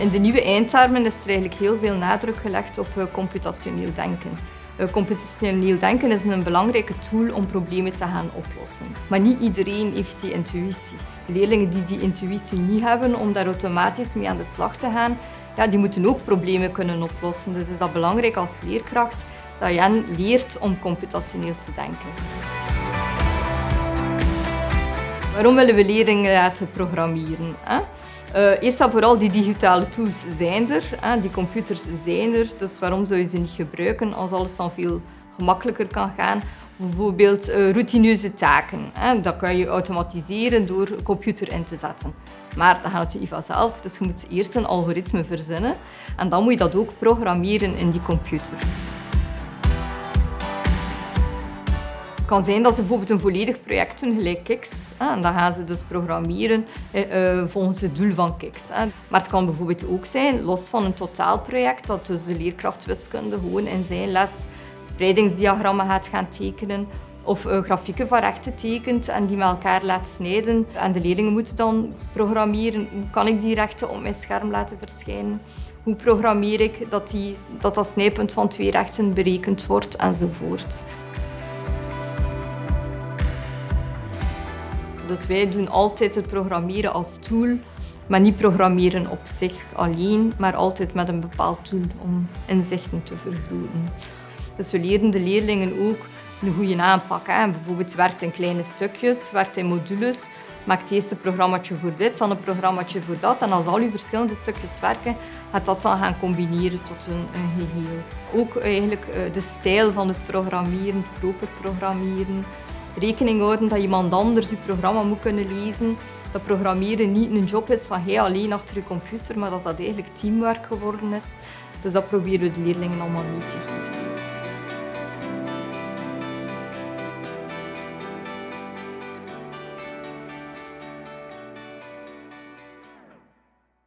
In de nieuwe eindtermen is er eigenlijk heel veel nadruk gelegd op eh, computationeel denken. Eh, computationeel denken is een belangrijke tool om problemen te gaan oplossen. Maar niet iedereen heeft die intuïtie. Leerlingen die die intuïtie niet hebben om daar automatisch mee aan de slag te gaan, ja, die moeten ook problemen kunnen oplossen. Dus is dat belangrijk als leerkracht dat je leert om computationeel te denken. Waarom willen we leerlingen laten programmeren? Uh, eerst en vooral, die digitale tools zijn er, hè? die computers zijn er, dus waarom zou je ze niet gebruiken als alles dan veel gemakkelijker kan gaan? Bijvoorbeeld uh, routineuze taken. Hè? Dat kan je automatiseren door een computer in te zetten. Maar dat gaat je vanzelf, dus je moet eerst een algoritme verzinnen en dan moet je dat ook programmeren in die computer. Het kan zijn dat ze bijvoorbeeld een volledig project doen, gelijk Kix. En dan gaan ze dus programmeren eh, volgens het doel van Kix. Maar het kan bijvoorbeeld ook zijn, los van een totaalproject, dat dus de leerkracht wiskunde gewoon in zijn les spreidingsdiagrammen gaat gaan tekenen of uh, grafieken van rechten tekent en die met elkaar laat snijden. En de leerlingen moeten dan programmeren. Hoe kan ik die rechten op mijn scherm laten verschijnen? Hoe programmeer ik dat die, dat, dat snijpunt van twee rechten berekend wordt enzovoort. Dus wij doen altijd het programmeren als tool, maar niet programmeren op zich alleen, maar altijd met een bepaald tool om inzichten te vergroten. Dus we leren de leerlingen ook een goede aanpak. Hè. Bijvoorbeeld werkt in kleine stukjes, werkt in modules, maakt eerst een programmaatje voor dit, dan een programmaatje voor dat. En als al je verschillende stukjes werken, gaat dat dan gaan combineren tot een, een geheel. Ook eigenlijk eh, de stijl van het programmeren, proper programmeren, rekening houden dat iemand anders je programma moet kunnen lezen. Dat programmeren niet een job is van jij alleen achter je computer, maar dat dat eigenlijk teamwork geworden is. Dus dat proberen we de leerlingen allemaal mee te geven.